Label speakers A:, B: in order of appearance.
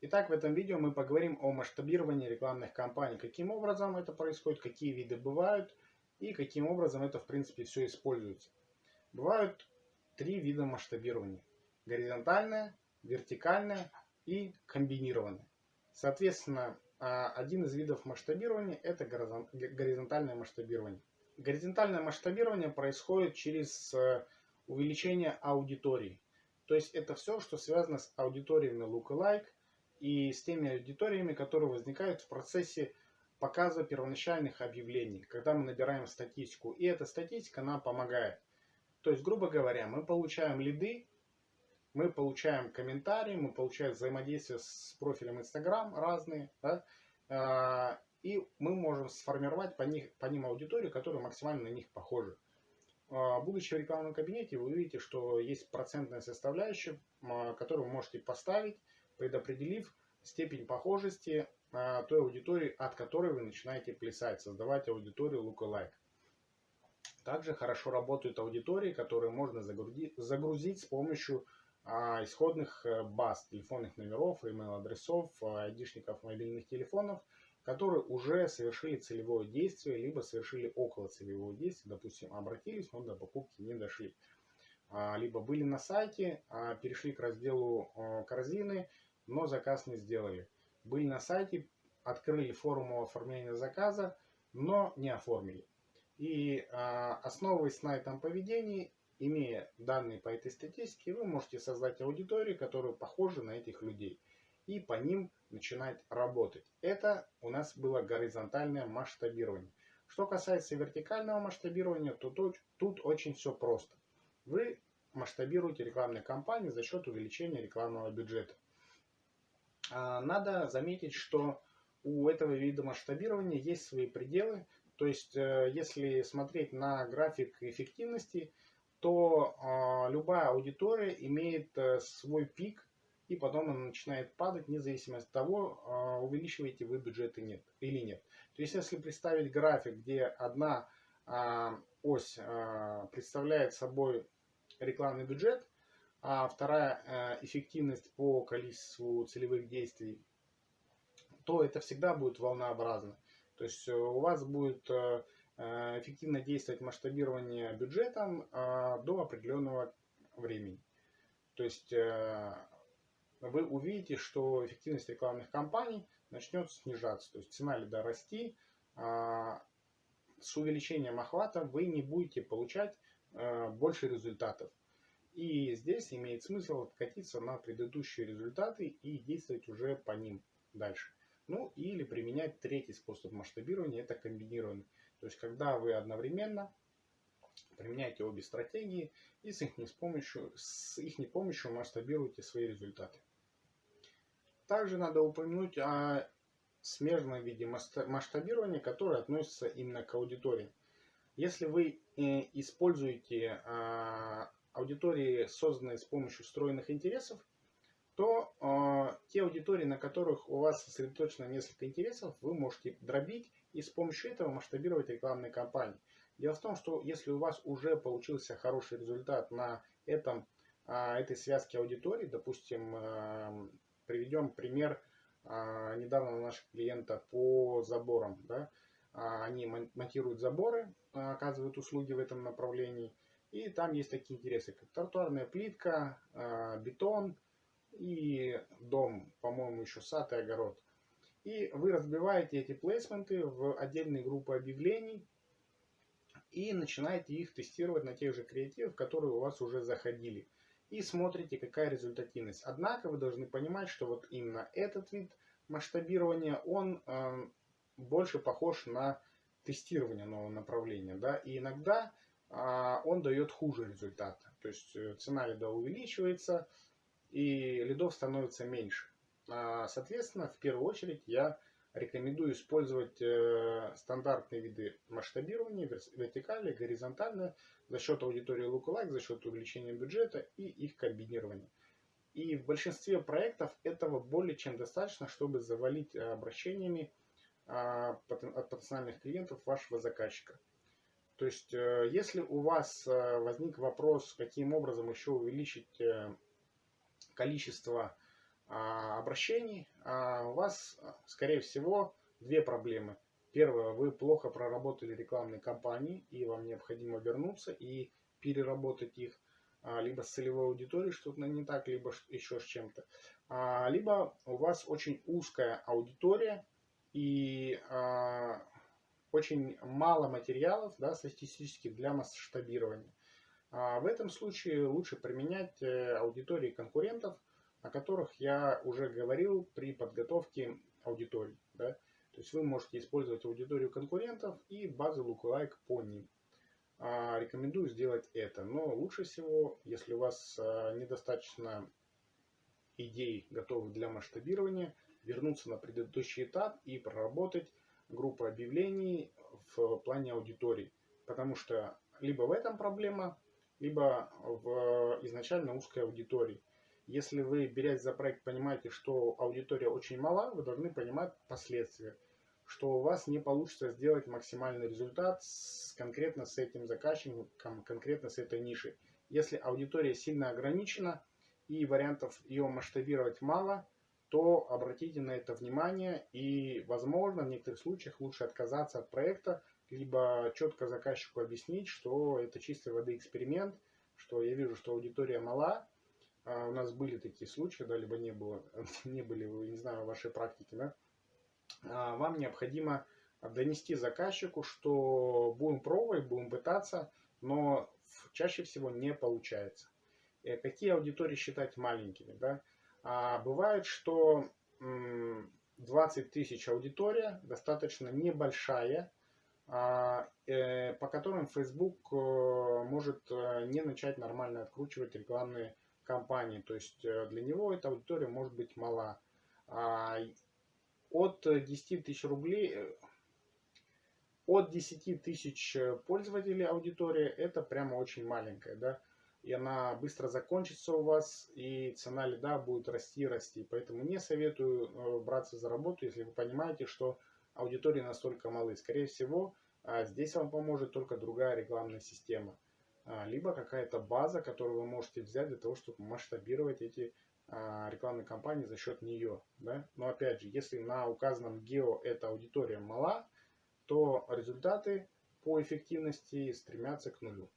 A: Итак, в этом видео мы поговорим о масштабировании рекламных кампаний. Каким образом это происходит, какие виды бывают и каким образом это в принципе все используется. Бывают три вида масштабирования. Горизонтальное, вертикальное и комбинированное. Соответственно, а, один из видов масштабирования это горизонтальное масштабирование. Горизонтальное масштабирование происходит через э, увеличение аудитории. То есть это все, что связано с аудиториями lookalike и с теми аудиториями, которые возникают в процессе показа первоначальных объявлений, когда мы набираем статистику. И эта статистика нам помогает. То есть, грубо говоря, мы получаем лиды, мы получаем комментарии, мы получаем взаимодействие с профилем Instagram разные, да, а, и мы можем сформировать по, них, по ним аудиторию, которая максимально на них похожа. А, будучи в рекламном кабинете, вы увидите, что есть процентная составляющая, а, которую вы можете поставить, предопределив степень похожести той аудитории, от которой вы начинаете плясать, создавать аудиторию lookalike. Также хорошо работают аудитории, которые можно загрузить, с помощью а, исходных э, баз телефонных номеров, email-адресов, а, айдишников мобильных телефонов, которые уже совершили целевое действие, либо совершили около целевого действия, допустим, обратились, но до покупки не дошли. А, либо были на сайте, перешли к разделу корзины, но заказ не сделали. Были на сайте, открыли форму оформления заказа, но не оформили. И основываясь на этом поведении, имея данные по этой статистике, вы можете создать аудиторию, которая похожа на этих людей и по ним начинать работать. Это у нас было горизонтальное масштабирование. Что касается вертикального масштабирования, то тут, тут очень все просто. Вы масштабируете рекламные кампании за счет увеличения рекламного бюджета. А, надо заметить, что у этого вида масштабирования есть свои пределы. То есть, э, если смотреть на график эффективности, то э, любая аудитория имеет э, свой пик, и потом она начинает падать, независимо от того, э, увеличиваете вы бюджет нет, или нет. То есть, если представить график, где одна ось представляет собой рекламный бюджет, а вторая э, эффективность по количеству целевых действий, то это всегда будет волнообразно. То есть у вас будет Э, эффективно действовать масштабирование бюджетом э, до определенного времени. То есть э, вы увидите, что эффективность рекламных кампаний начнет снижаться. То есть цена лида расти. С увеличением охвата вы не будете получать больше результатов. И здесь имеет смысл откатиться на предыдущие результаты и действовать уже по ним дальше. Ну или применять третий способ масштабирования, это комбинированный. То есть, когда вы одновременно применяете обе стратегии и с их, с помощью, с их помощью масштабируете свои результаты. Также надо упомянуть о смежном виде масштабирования, которое относится именно к аудитории. Если вы э, используете а, аудитории, созданные с помощью встроенных интересов, то э, те аудитории, на которых у вас сосредоточено несколько интересов, вы можете дробить и с помощью этого масштабировать рекламные кампании. Дело в том, что если у вас уже получился хороший результат на этом, э, этой связке аудитории, допустим, э, приведем пример э, недавно наших клиента по заборам. Да? Они монтируют заборы, оказывают услуги в этом направлении. И там есть такие интересы, как тротуарная плитка, бетон, и дом, по-моему, еще сад и огород. И вы разбиваете эти плейсменты в отдельные группы объявлений и начинаете их тестировать на тех же креативах, которые у вас уже заходили. И смотрите, какая результативность. Однако вы должны понимать, что вот именно этот вид масштабирования, он э, больше похож на тестирование нового направления. Да? И иногда он дает хуже результата. То есть э, цена лида увеличивается, и лидов становится меньше. А, соответственно, в первую очередь я рекомендую использовать э, стандартные виды масштабирования, вертикали, горизонтально, за счет аудитории lookalike, за счет увеличения бюджета и их комбинирования. И в большинстве проектов этого более чем достаточно, чтобы завалить э, обращениями а, от потенциальных клиентов вашего заказчика. То есть, э, если у вас возник вопрос, каким образом еще увеличить количество а, обращений, а у вас, скорее всего, две проблемы. Первое, вы плохо проработали рекламные кампании, и вам необходимо вернуться и переработать их, а, либо с целевой аудиторией что-то не так, либо еще с чем-то. Либо у вас очень узкая аудитория и очень мало материалов да, статистически для масштабирования. В этом случае лучше применять э, аудитории конкурентов, о которых я уже говорил при подготовке аудитории. Да? То есть вы можете использовать аудиторию конкурентов и базы lookalike по ним. А, рекомендую сделать это. Но лучше всего, если у вас а, недостаточно идей готовых для масштабирования, вернуться на предыдущий этап и проработать группу объявлений в плане аудитории. Потому что либо в этом проблема, либо в изначально узкой аудитории. Если вы, берясь за проект, понимаете, что аудитория очень мала, вы должны понимать последствия, что у вас не получится сделать максимальный результат с, конкретно с этим заказчиком, конкретно с этой нишей. Если аудитория сильно ограничена и вариантов ее масштабировать мало, то обратите на это внимание и, возможно, в некоторых случаях лучше отказаться от проекта, либо четко заказчику объяснить, что это чистой воды эксперимент, что я вижу, что аудитория мала, а у нас были такие случаи, да, либо не было, не были, не знаю, в вашей практике, да, а вам необходимо донести заказчику, что будем пробовать, будем пытаться, но чаще всего не получается. И какие аудитории считать маленькими, да? А бывает, что 20 тысяч аудитория достаточно небольшая, а, э, по которым Facebook э, может э, не начать нормально откручивать рекламные компании. То есть для него эта аудитория может быть мала. А, от 10 тысяч рублей, от 10 тысяч пользователей аудитория это прямо очень маленькая, да, и она быстро закончится у вас, и цена лида будет расти расти. Поэтому не советую э, браться за работу, если вы понимаете, что аудитории настолько малы. Скорее всего, а, здесь вам поможет только другая рекламная система. А, либо какая-то база, которую вы можете взять для того, чтобы масштабировать эти а, рекламные кампании за счет нее. Да? Но опять же, если на указанном гео эта аудитория мала, то результаты по эффективности стремятся к нулю.